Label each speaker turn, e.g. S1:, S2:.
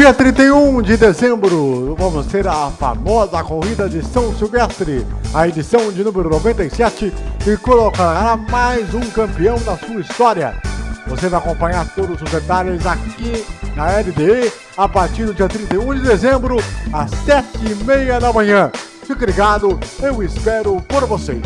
S1: dia 31 de dezembro, vamos ter a famosa corrida de São Silvestre, a edição de número 97, que colocará mais um campeão da sua história. Você vai acompanhar todos os detalhes aqui na LDE a partir do dia 31 de dezembro, às 7h30 da manhã. Fique ligado, eu espero por vocês.